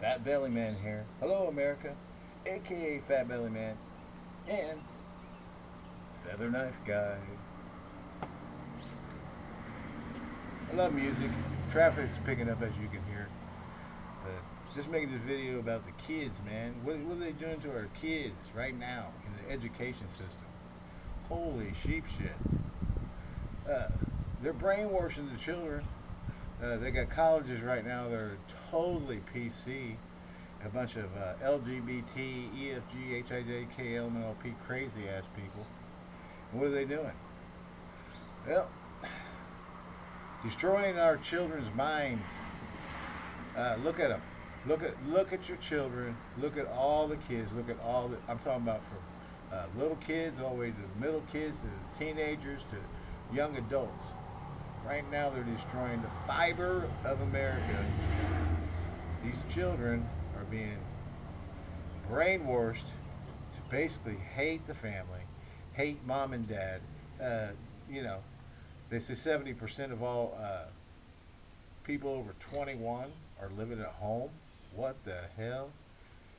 Fat Belly Man here. Hello, America, aka Fat Belly Man, and Feather Knife Guy. I love music. Traffic's picking up as you can hear. But just making this video about the kids, man. What, what are they doing to our kids right now in the education system? Holy sheep shit. Uh, they're brainwashing the children. Uh, they got colleges right now that are totally PC. A bunch of uh, LGBT, EFG, HIJ, KLMNOP crazy ass people. And what are they doing? Well, destroying our children's minds. Uh, look at them. Look at look at your children. Look at all the kids. Look at all the. I'm talking about from uh, little kids all the way to middle kids to teenagers to young adults. Right now, they're destroying the fiber of America. These children are being brainwashed to basically hate the family, hate mom and dad. Uh, you know, they say 70% of all uh, people over 21 are living at home. What the hell?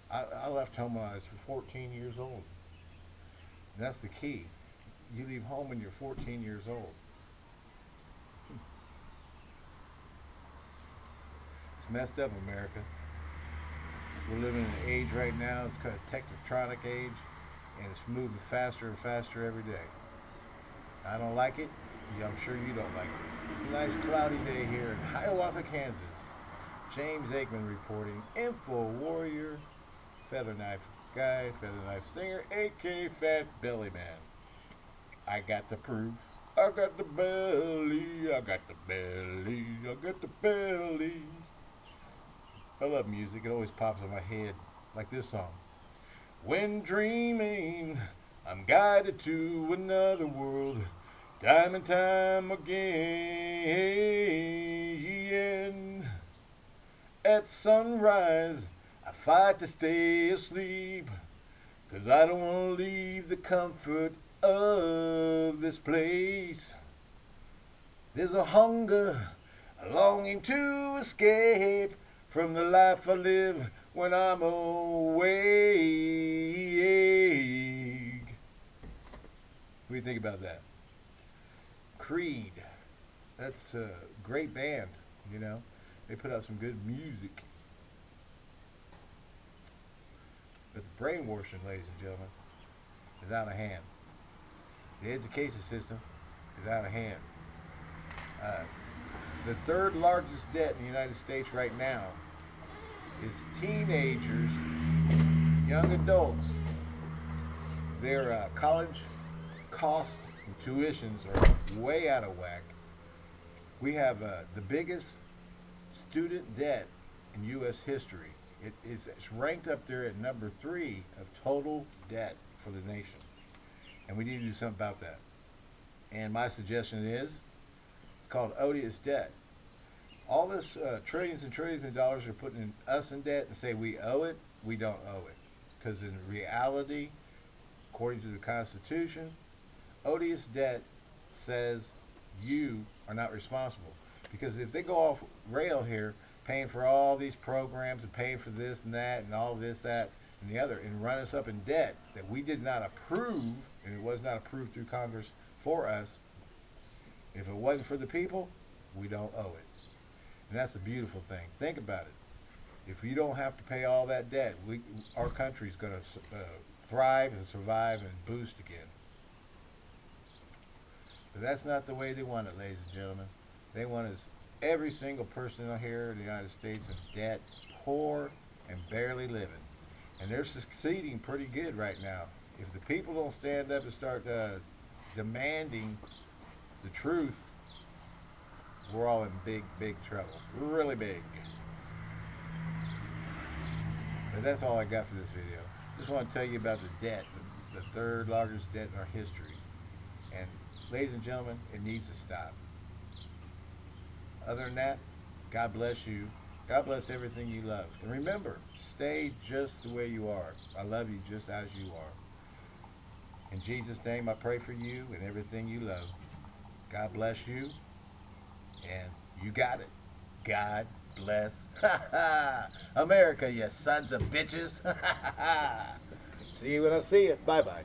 I, I left home when I was 14 years old. That's the key. You leave home when you're 14 years old. Messed up, America. We're living in an age right now, it's called a technotronic age, and it's moving faster and faster every day. I don't like it. Yeah, I'm sure you don't like it. It's a nice cloudy day here in Hiawatha, Kansas. James Aikman reporting. Info Warrior, Feather Knife Guy, Feather Knife Singer, AK Fat Belly Man. I got the proof. I got the belly. I got the belly. I got the belly. I love music. It always pops in my head, like this song. When dreaming, I'm guided to another world, time and time again. At sunrise, I fight to stay asleep, cause I don't want to leave the comfort of this place. There's a hunger, a longing to escape from the life I live when I'm awake. What do you think about that? Creed. That's a great band, you know. They put out some good music. But the brainwashing, ladies and gentlemen, is out of hand. The education system is out of hand. Uh, the third largest debt in the United States right now is teenagers, young adults. Their uh, college costs and tuitions are way out of whack. We have uh, the biggest student debt in U.S. history. It's, it's ranked up there at number three of total debt for the nation. And we need to do something about that. And my suggestion is called odious debt. All this uh, trillions and trillions of dollars are putting us in debt and say we owe it. We don't owe it. Because in reality, according to the Constitution, odious debt says you are not responsible. Because if they go off rail here, paying for all these programs and paying for this and that and all this, that, and the other, and run us up in debt that we did not approve, and it was not approved through Congress for us, if it wasn't for the people, we don't owe it. And that's a beautiful thing. Think about it. If you don't have to pay all that debt, we, our country's going to uh, thrive and survive and boost again. But that's not the way they want it, ladies and gentlemen. They want us, every single person here in the United States in debt, poor and barely living. And they're succeeding pretty good right now. If the people don't stand up and start uh, demanding the truth, we're all in big, big trouble. Really big. But that's all I got for this video. Just want to tell you about the debt, the, the third largest debt in our history. And ladies and gentlemen, it needs to stop. Other than that, God bless you. God bless everything you love. And remember, stay just the way you are. I love you just as you are. In Jesus' name, I pray for you and everything you love. God bless you, and you got it. God bless America, you sons of bitches. see you when I see you. Bye bye.